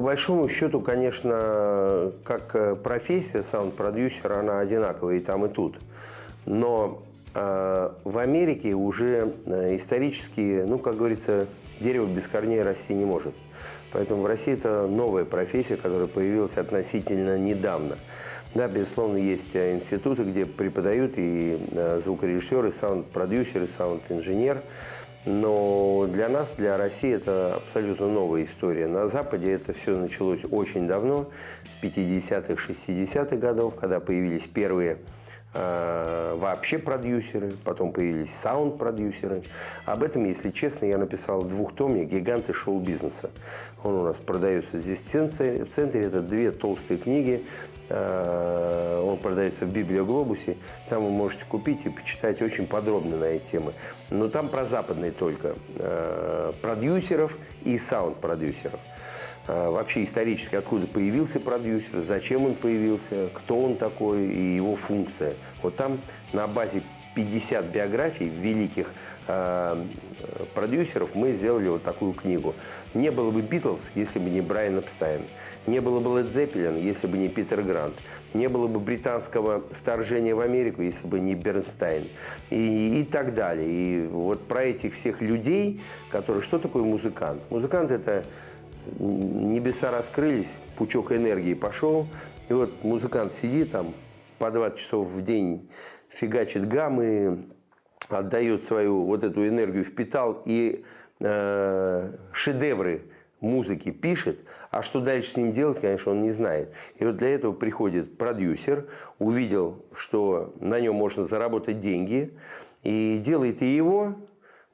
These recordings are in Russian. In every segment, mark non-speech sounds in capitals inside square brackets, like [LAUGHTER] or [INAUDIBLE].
большому счету, конечно, как э, профессия саунд-продюсера, она одинаковая и там, и тут. Но э, в Америке уже э, исторически, ну, как говорится, дерево без корней расти не может. Поэтому в России это новая профессия, которая появилась относительно недавно. Да, безусловно, есть э, институты, где преподают и э, звукорежиссер, и саунд-продюсер, и саунд-инженер. Но для нас, для России, это абсолютно новая история. На Западе это все началось очень давно, с 50-х, 60-х годов, когда появились первые вообще продюсеры, потом появились саунд-продюсеры. Об этом, если честно, я написал двухтомник «Гиганты шоу-бизнеса». Он у нас продается здесь в центре. В центре это две толстые книги Э, он продается в Библиоглобусе. Там вы можете купить и почитать очень подробно на эти темы. Но там про западные только. Э, продюсеров и саунд-продюсеров. Э, вообще исторически, откуда появился продюсер, зачем он появился, кто он такой и его функция. Вот там на базе 50 биографий великих э, продюсеров мы сделали вот такую книгу. Не было бы Битлз, если бы не Брайан Эпстайн. Не было бы Лед Зеппелин, если бы не Питер Грант. Не было бы британского вторжения в Америку, если бы не Бернстайн. И, и так далее. И вот про этих всех людей, которые... Что такое музыкант? Музыкант – это небеса раскрылись, пучок энергии пошел, и вот музыкант сидит там по 20 часов в день фигачит гаммы, отдает свою вот эту энергию, впитал и э, шедевры музыки пишет, а что дальше с ним делать, конечно, он не знает. И вот для этого приходит продюсер, увидел, что на нем можно заработать деньги, и делает и его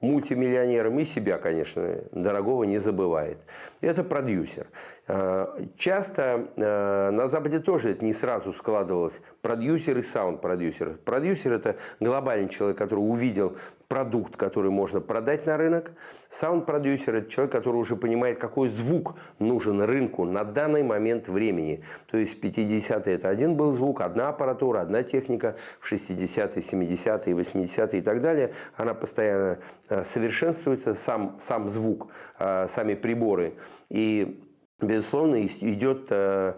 мультимиллионером, и себя, конечно, дорогого не забывает. Это продюсер. Э, часто э, на Западе тоже это не сразу складывалось. Продюсер и саунд-продюсер. Продюсер – это глобальный человек, который увидел продукт, который можно продать на рынок. Саунд-продюсер – это человек, который уже понимает, какой звук нужен рынку на данный момент времени. То есть в 50-е это один был звук, одна аппаратура, одна техника. В 60-е, 70-е, 80-е и так далее она постоянно э, совершенствуется, сам, сам звук, сами приборы. И безусловно, идет э, э,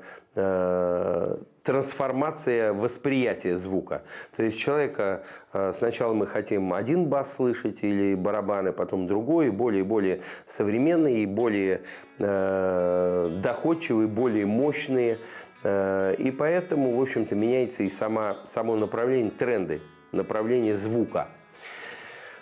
трансформация восприятия звука. То есть человека э, сначала мы хотим один бас слышать или барабаны, потом другой, более и более современные, более доходчивые, более мощные. И поэтому, в общем-то, меняется и сама, само направление, тренды, направление звука.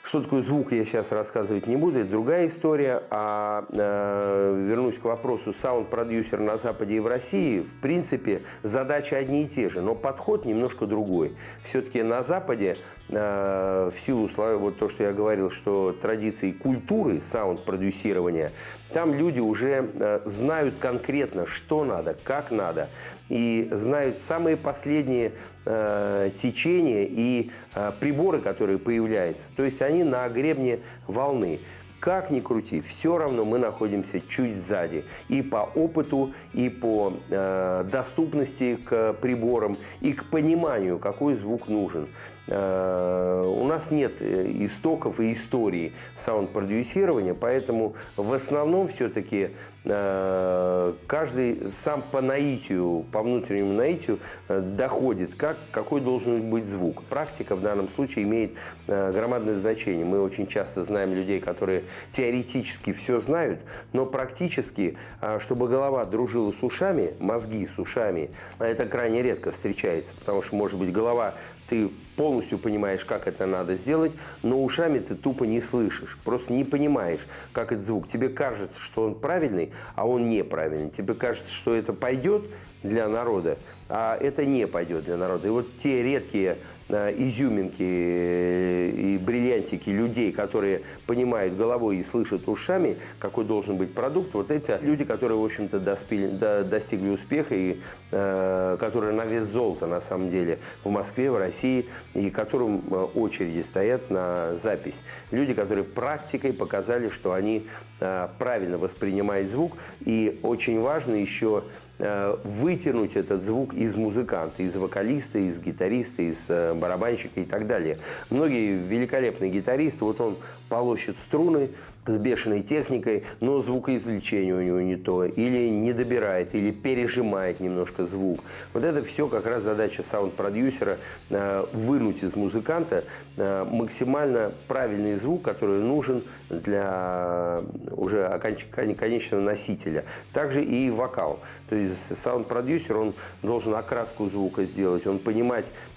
Что такое звук, я сейчас рассказывать не буду, это другая история. А э, вернусь к вопросу саунд-продюсер на Западе и в России. В принципе, задачи одни и те же, но подход немножко другой. Все-таки на Западе, э, в силу, вот то, что я говорил, что традиции культуры саунд-продюсирования, там люди уже э, знают конкретно, что надо, как надо, и знают самые последние э, течения и э, приборы, которые появляются. То есть они на гребне волны. Как ни крути, все равно мы находимся чуть сзади. И по опыту, и по э, доступности к приборам, и к пониманию, какой звук нужен. Э, у нас нет э, истоков и истории саунд-продюсирования, поэтому в основном все-таки э, каждый сам по наитию, по внутреннему наитию доходит, как, какой должен быть звук. Практика в данном случае имеет громадное значение. Мы очень часто знаем людей, которые теоретически все знают, но практически, чтобы голова дружила с ушами, мозги с ушами, это крайне редко встречается, потому что, может быть, голова ты полностью понимаешь, как это надо сделать, но ушами ты тупо не слышишь, просто не понимаешь, как этот звук. Тебе кажется, что он правильный, а он неправильный. Тебе кажется, что это пойдет для народа, а это не пойдет для народа. И вот те редкие изюминки э, и бриллиантики людей, которые понимают головой и слышат ушами, какой должен быть продукт, вот это люди, которые, в общем-то, достигли успеха и э, которые на вес золота, на самом деле, в Москве, в России, и которым э, очереди стоят на запись. Люди, которые практикой показали, что они э, правильно воспринимают звук, и очень важно еще Э, вытянуть этот звук из музыканта, из вокалиста, из гитариста, из э, барабанщика и так далее. Многие великолепные гитаристы, вот он полощет струны, с бешеной техникой, но звукоизвлечение у него не то, или не добирает, или пережимает немножко звук. Вот это все как раз задача саунд-продюсера э, вынуть из музыканта э, максимально правильный звук, который нужен для уже конечного носителя. Также и вокал. То есть саунд-продюсер, он должен окраску звука сделать, он понимать, Э,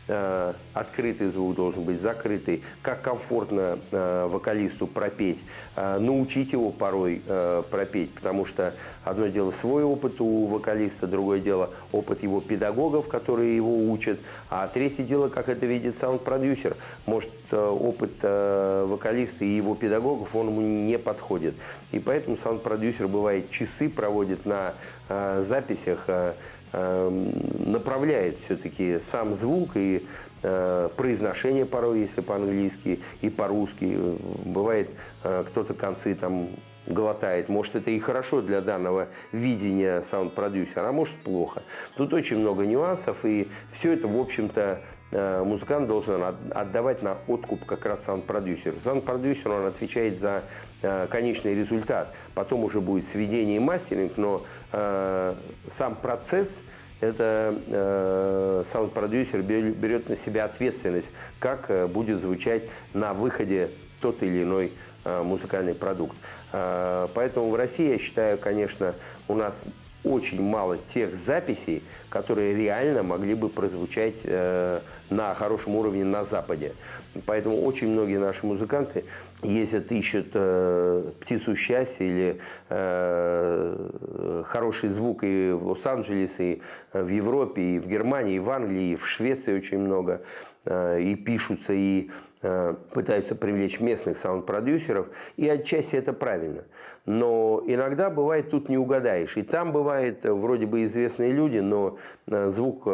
открытый звук должен быть, закрытый, как комфортно э, вокалисту пропеть, э, научить его порой пропеть, потому что одно дело свой опыт у вокалиста, другое дело опыт его педагогов, которые его учат, а третье дело, как это видит саунд-продюсер. Может, опыт вокалиста и его педагогов, он ему не подходит. И поэтому саунд-продюсер бывает часы проводит на записях, направляет все-таки сам звук и э, произношение порой, если по-английски и по-русски. Бывает, э, кто-то концы там глотает. Может, это и хорошо для данного видения саунд-продюсера, а может, плохо. Тут очень много нюансов, и все это, в общем-то, музыкант должен отдавать на откуп как раз саунд-продюсер. Саунд-продюсер, он отвечает за э, конечный результат. Потом уже будет сведение и мастеринг, но э, сам процесс это э, саунд-продюсер берет на себя ответственность, как будет звучать на выходе тот или иной музыкальный продукт. Поэтому в России, я считаю, конечно, у нас очень мало тех записей, которые реально могли бы прозвучать э, на хорошем уровне на Западе. Поэтому очень многие наши музыканты ездят, ищут э, птицу счастья или э, хороший звук и в Лос-Анджелесе, и в Европе, и в Германии, и в Англии, и в Швеции очень много. Э, и пишутся, и Э, пытаются привлечь местных саунд-продюсеров, и отчасти это правильно. Но иногда бывает тут не угадаешь. И там бывает э, вроде бы известные люди, но э, звук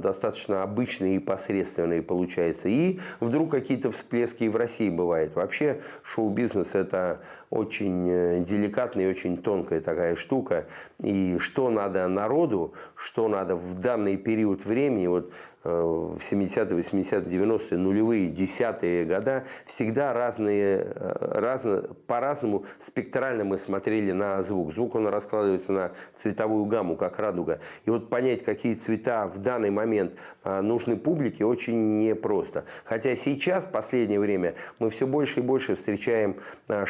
достаточно обычный и посредственный получается. И вдруг какие-то всплески и в России бывает. Вообще шоу-бизнес это очень деликатная и очень тонкая такая штука. И что надо народу, что надо в данный период времени, вот в 70-е, 80-е, 90-е, нулевые, десятые года всегда разные, э, разно, по-разному спектрально мы смотрели на звук. Звук он раскладывается на цветовую гамму, как радуга. И вот понять, какие цвета в данный момент э, нужны публике, очень непросто. Хотя сейчас, в последнее время, мы все больше и больше встречаем э,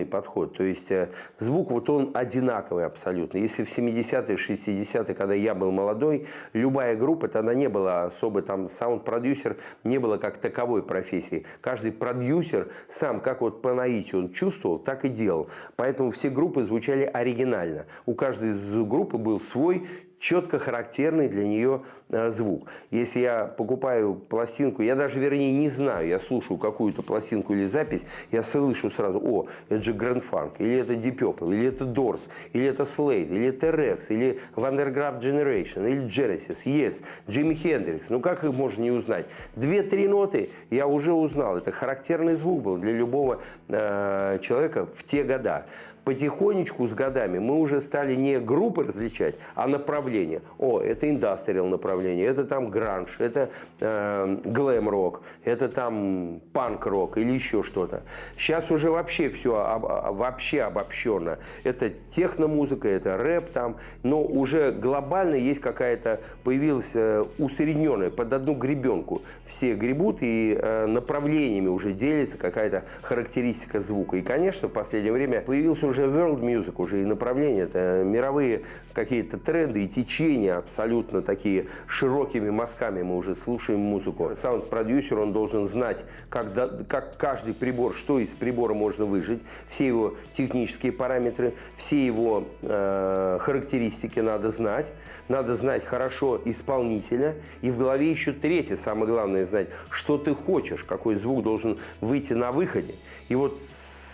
шаблонный подход. То есть звук вот он одинаковый абсолютно. Если в 70-е, 60-е, когда я был молодой, любая группа, тогда не было особо там саунд-продюсер не было как таковой профессии. Каждый продюсер сам, как вот по наитию он чувствовал, так и делал. Поэтому все группы звучали оригинально. У каждой из группы был свой четко характерный для нее э, звук. Если я покупаю пластинку, я даже, вернее, не знаю, я слушаю какую-то пластинку или запись, я слышу сразу, о, это же Grand Funk, или это Deep Purple, или это Doors, или это Slade, или это Rex, или Vandergraaf Generation, или Genesis, Yes, Джимми Хендрикс. Ну как их можно не узнать? Две-три ноты я уже узнал. Это характерный звук был для любого э, человека в те года потихонечку с годами мы уже стали не группы различать, а направления. О, это индастриал направление, это там гранж, это э, глэм-рок, это там панк-рок или еще что-то. Сейчас уже вообще все об, вообще обобщенно. Это техномузыка, это рэп там, но уже глобально есть какая-то, появилась э, усредненная под одну гребенку. Все гребут и э, направлениями уже делится какая-то характеристика звука. И, конечно, в последнее время появился уже world music, уже и направления, это мировые какие-то тренды и течения абсолютно такие широкими мазками мы уже слушаем музыку. Саунд-продюсер, он должен знать, как, как каждый прибор, что из прибора можно выжить, все его технические параметры, все его э, характеристики надо знать, надо знать хорошо исполнителя, и в голове еще третье, самое главное знать, что ты хочешь, какой звук должен выйти на выходе. И вот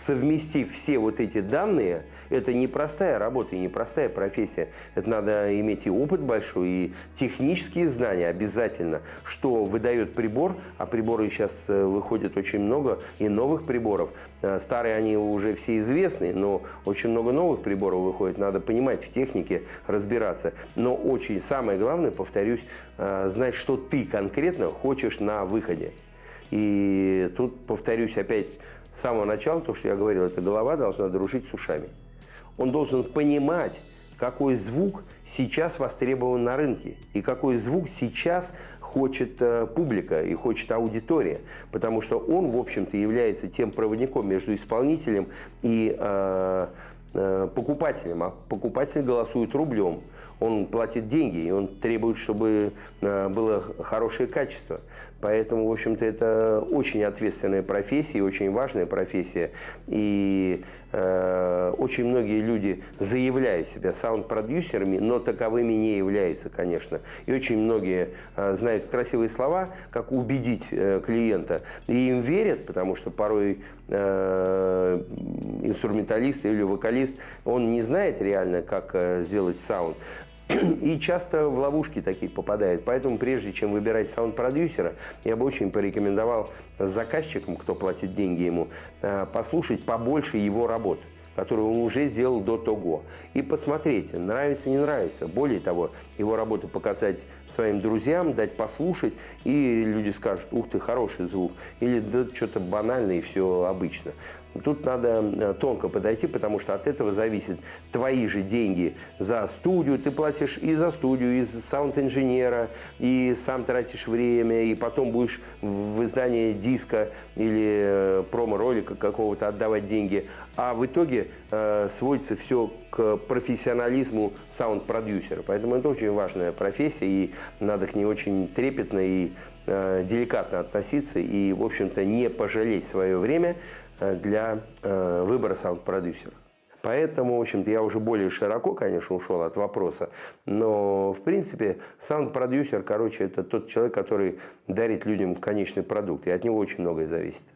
совместив все вот эти данные, это непростая работа и непростая профессия. Это надо иметь и опыт большой, и технические знания обязательно, что выдает прибор, а приборы сейчас э, выходит очень много, и новых приборов. Э, старые они уже все известны, но очень много новых приборов выходит. Надо понимать в технике, разбираться. Но очень самое главное, повторюсь, э, знать, что ты конкретно хочешь на выходе. И тут, повторюсь, опять с самого начала, то, что я говорил, эта голова должна дружить с ушами. Он должен понимать, какой звук сейчас востребован на рынке и какой звук сейчас хочет э, публика и хочет аудитория, потому что он, в общем-то, является тем проводником между исполнителем и э, э, покупателем, а покупатель голосует рублем он платит деньги, и он требует, чтобы э, было хорошее качество. Поэтому, в общем-то, это очень ответственная профессия, очень важная профессия. И э, очень многие люди заявляют себя саунд-продюсерами, но таковыми не являются, конечно. И очень многие э, знают красивые слова, как убедить э, клиента. И им верят, потому что порой э, инструменталист или вокалист, он не знает реально, как э, сделать саунд. [CLEARS THROAT] И часто в ловушки такие попадает. Поэтому прежде чем выбирать саунд-продюсера, я бы очень порекомендовал заказчикам, кто платит деньги ему, э, послушать побольше его работ которую он уже сделал до того. И посмотрите, нравится, не нравится. Более того, его работу показать своим друзьям, дать послушать, и люди скажут, ух ты, хороший звук. Или да, что-то банальное и все обычно. Тут надо э, тонко подойти, потому что от этого зависят твои же деньги за студию. Ты платишь и за студию, и за саунд-инженера, и сам тратишь время, и потом будешь в издании диска или э, промо-ролика какого-то отдавать деньги. А в итоге э, сводится все к профессионализму саунд-продюсера. Поэтому это очень важная профессия, и надо к ней очень трепетно и э, деликатно относиться, и, в общем-то, не пожалеть свое время, для э, выбора саунд-продюсера. Поэтому, в общем-то, я уже более широко, конечно, ушел от вопроса, но, в принципе, саунд-продюсер, короче, это тот человек, который дарит людям конечный продукт, и от него очень многое зависит.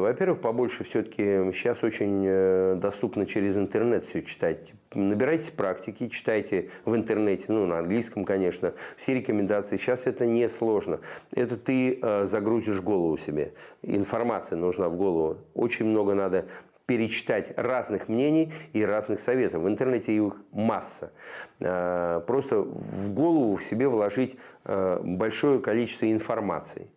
Во-первых, побольше все-таки сейчас очень э, доступно через интернет все читать. Набирайтесь практики, читайте в интернете, ну, на английском, конечно, все рекомендации. Сейчас это не сложно. Это ты э, загрузишь голову себе. Информация нужна в голову. Очень много надо перечитать разных мнений и разных советов. В интернете их масса. Э, просто в голову в себе вложить большое количество информации.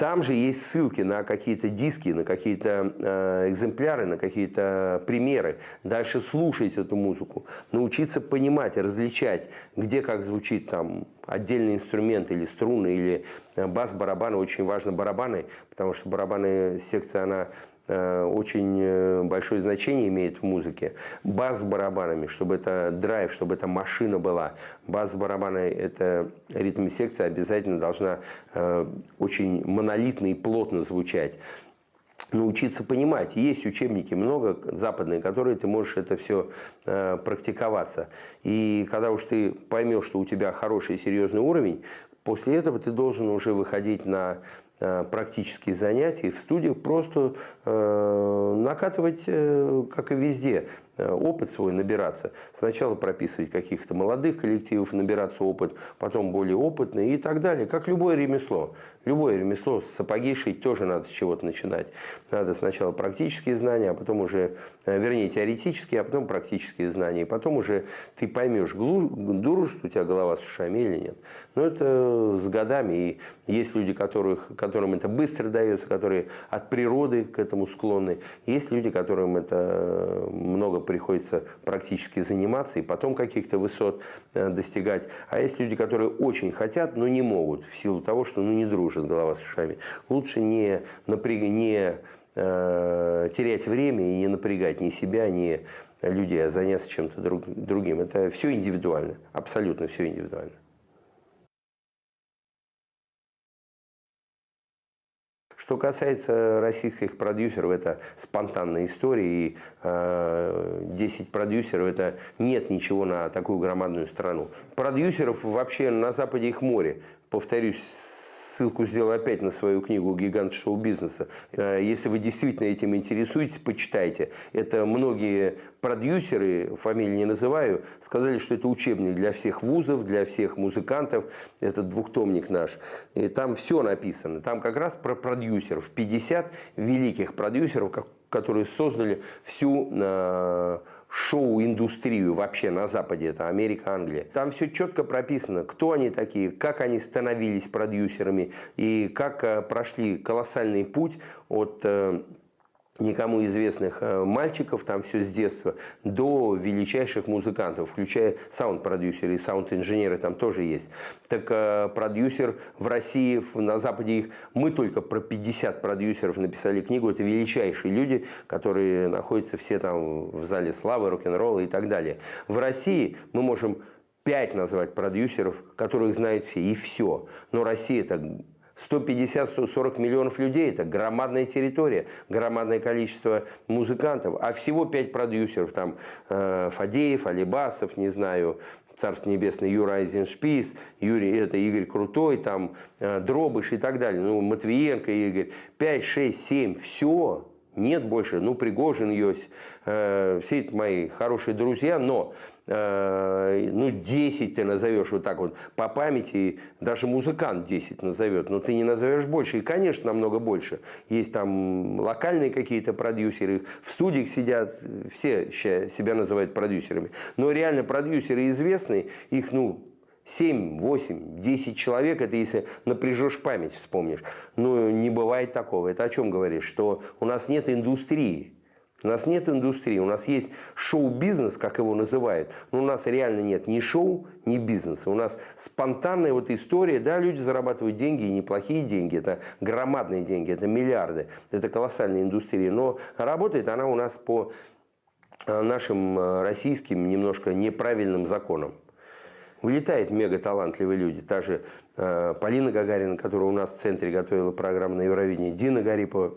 Там же есть ссылки на какие-то диски, на какие-то э, экземпляры, на какие-то примеры. Дальше слушать эту музыку, научиться понимать, различать, где как звучит там отдельный инструмент или струны, или э, бас, барабаны. Очень важно барабаны, потому что барабаны секция, она очень э, большое значение имеет в музыке. Бас с барабанами, чтобы это драйв, чтобы это машина была. Бас с барабанами, это ритм-секция обязательно должна э, очень монолитно и плотно звучать научиться понимать. Есть учебники много западные, которые ты можешь это все э, практиковаться. И когда уж ты поймешь, что у тебя хороший серьезный уровень, после этого ты должен уже выходить на Э, практические занятия в студиях просто э, накатывать, э, как и везде, Э, опыт свой набираться. Сначала прописывать каких-то молодых коллективов, набираться опыт, потом более опытные и так далее. Как любое ремесло. Любое ремесло, сапоги шить тоже надо с чего-то начинать. Надо сначала практические знания, а потом уже, э, вернее, теоретические, а потом практические знания. И потом уже ты поймешь, дружит у тебя голова с ушами или нет. Но это с годами. И есть люди, которых, которым это быстро дается, которые от природы к этому склонны. Есть люди, которым это много приходится практически заниматься и потом каких-то высот э, достигать. А есть люди, которые очень хотят, но не могут в силу того, что ну, не дружит голова с ушами. Лучше не, напряг... не э, терять время и не напрягать ни себя, ни людей, а заняться чем-то друг... другим. Это все индивидуально, абсолютно все индивидуально. Что касается российских продюсеров, это спонтанная история. И э, 10 продюсеров – это нет ничего на такую громадную страну. Продюсеров вообще на Западе их море. Повторюсь, ссылку сделаю опять на свою книгу «Гигант шоу-бизнеса». Э, если вы действительно этим интересуетесь, почитайте. Это многие продюсеры, фамилии не называю, сказали, что это учебник для всех вузов, для всех музыкантов. Это двухтомник наш. И там все написано. Там как раз про продюсеров. 50 великих продюсеров, которые создали всю э, шоу-индустрию вообще на Западе, это Америка, Англия. Там все четко прописано, кто они такие, как они становились продюсерами и как э, прошли колоссальный путь от э, никому известных э, мальчиков, там все с детства, до величайших музыкантов, включая саунд-продюсеры и саунд-инженеры там тоже есть. Так э, продюсер в России, на Западе их, мы только про 50 продюсеров написали книгу, это величайшие люди, которые находятся все там в зале славы, рок-н-ролла и так далее. В России мы можем 5 назвать продюсеров, которых знают все, и все. Но Россия это 150-140 миллионов людей – это громадная территория, громадное количество музыкантов, а всего 5 продюсеров, там э, Фадеев, Алибасов, не знаю, Царство Небесное, Юра Айзеншпис, Юрий, это Игорь Крутой, там э, Дробыш и так далее, ну, Матвиенко Игорь, 5, 6, 7, все, нет больше, ну, Пригожин есть, э, все это мои хорошие друзья, но ну, 10 ты назовешь вот так вот по памяти, даже музыкант 10 назовет, но ты не назовешь больше. И, конечно, намного больше. Есть там локальные какие-то продюсеры, в студиях сидят, все себя называют продюсерами. Но реально продюсеры известные, их, ну, 7, 8, 10 человек, это если напряжешь память, вспомнишь. Но не бывает такого. Это о чем говоришь? Что у нас нет индустрии. У нас нет индустрии, у нас есть шоу-бизнес, как его называют, но у нас реально нет ни шоу, ни бизнеса. У нас спонтанная вот история, да, люди зарабатывают деньги, и неплохие деньги, это громадные деньги, это миллиарды, это колоссальная индустрия, но работает она у нас по э, нашим э, российским немножко неправильным законам. Вылетают мега талантливые люди. Та же э, Полина Гагарина, которая у нас в центре готовила программу на Евровидении, Дина Гарипова,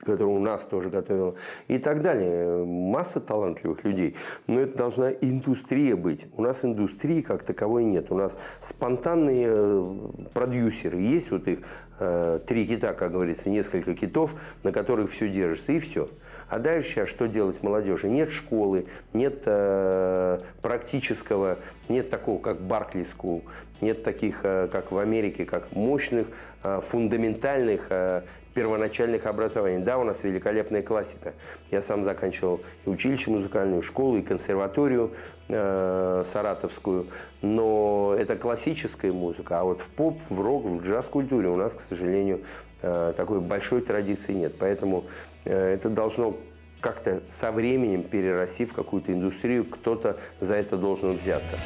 которую у нас тоже готовила, и так далее. Масса талантливых людей. Но это должна индустрия быть. У нас индустрии как таковой нет. У нас спонтанные э, продюсеры. Есть вот их э, три кита, как говорится, несколько китов, на которых все держится, и все. А дальше, а что делать молодежи? Нет школы, нет э, практического, нет такого, как Баркли School, нет таких, э, как в Америке, как мощных, э, фундаментальных э, первоначальных образований. Да, у нас великолепная классика. Я сам заканчивал и училище музыкальную, школу, и консерваторию э, саратовскую. Но это классическая музыка. А вот в поп, в рок, в джаз-культуре у нас, к сожалению, э, такой большой традиции нет. Поэтому э, это должно как-то со временем перерасти в какую-то индустрию, кто-то за это должен взяться.